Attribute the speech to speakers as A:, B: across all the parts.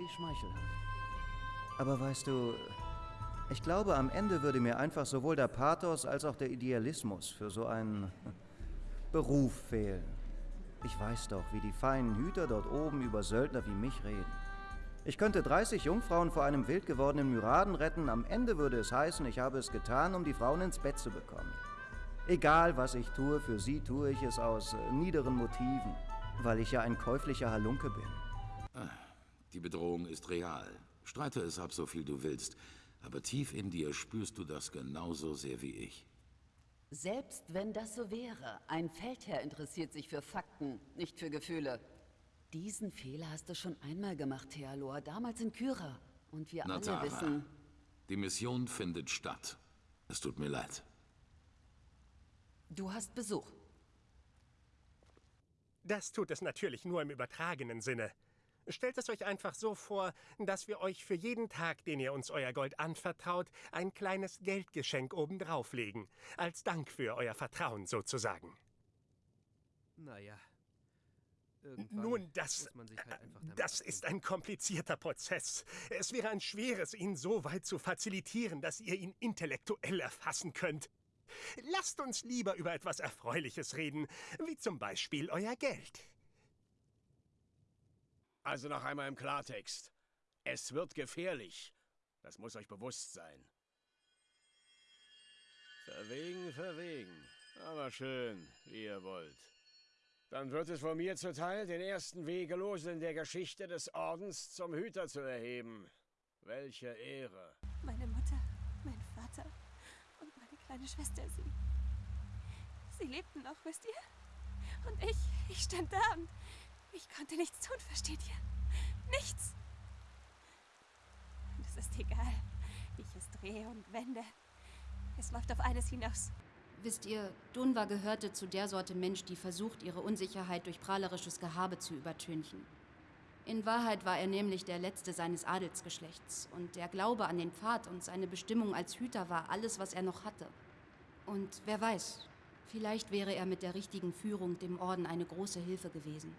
A: Wie schmeichelhaft. Aber weißt du, ich glaube, am Ende würde mir einfach sowohl der Pathos als auch der Idealismus für so einen Beruf fehlen. Ich weiß doch, wie die feinen Hüter dort oben über Söldner wie mich reden. Ich könnte 30 Jungfrauen vor einem wild gewordenen Myraden retten. Am Ende würde es heißen, ich habe es getan, um die Frauen ins Bett zu bekommen. Egal, was ich tue, für sie tue ich es aus äh, niederen Motiven, weil ich ja ein käuflicher Halunke bin.
B: Die Bedrohung ist real. Streite es ab, so viel du willst. Aber tief in dir spürst du das genauso sehr wie ich.
C: Selbst wenn das so wäre, ein Feldherr interessiert sich für Fakten, nicht für Gefühle. Diesen Fehler hast du schon einmal gemacht, Thealor, damals in Kyra. Und wir
B: Natara,
C: alle wissen...
B: Die Mission findet statt. Es tut mir leid.
C: Du hast Besuch.
D: Das tut es natürlich nur im übertragenen Sinne. Stellt es euch einfach so vor, dass wir euch für jeden Tag, den ihr uns euer Gold anvertraut, ein kleines Geldgeschenk obendrauf legen. Als Dank für euer Vertrauen sozusagen.
E: Naja.
D: Nun, das, halt das ist ein komplizierter Prozess. Es wäre ein schweres, ihn so weit zu facilitieren, dass ihr ihn intellektuell erfassen könnt. Lasst uns lieber über etwas Erfreuliches reden, wie zum Beispiel euer Geld.
F: Also noch einmal im Klartext. Es wird gefährlich. Das muss euch bewusst sein. Verwegen, verwegen. Aber schön, wie ihr wollt. Dann wird es von mir zuteil, den ersten Wegelosen der Geschichte des Ordens zum Hüter zu erheben. Welche Ehre.
G: Meine Mutter, mein Vater und meine kleine Schwester, sie... Sie lebten noch, wisst ihr? Und ich, ich stand da und ich konnte nichts tun, versteht ihr? Nichts! Und es ist egal, wie ich es drehe und wende. Es läuft auf eines hinaus.
H: Wisst ihr, Dunva gehörte zu der Sorte Mensch, die versucht, ihre Unsicherheit durch prahlerisches Gehabe zu übertünchen. In Wahrheit war er nämlich der Letzte seines Adelsgeschlechts und der Glaube an den Pfad und seine Bestimmung als Hüter war alles, was er noch hatte. Und wer weiß, vielleicht wäre er mit der richtigen Führung dem Orden eine große Hilfe gewesen.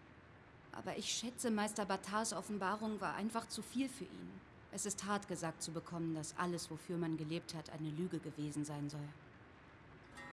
H: Aber ich schätze, Meister Batars Offenbarung war einfach zu viel für ihn. Es ist hart gesagt zu bekommen, dass alles, wofür man gelebt hat, eine Lüge gewesen sein soll.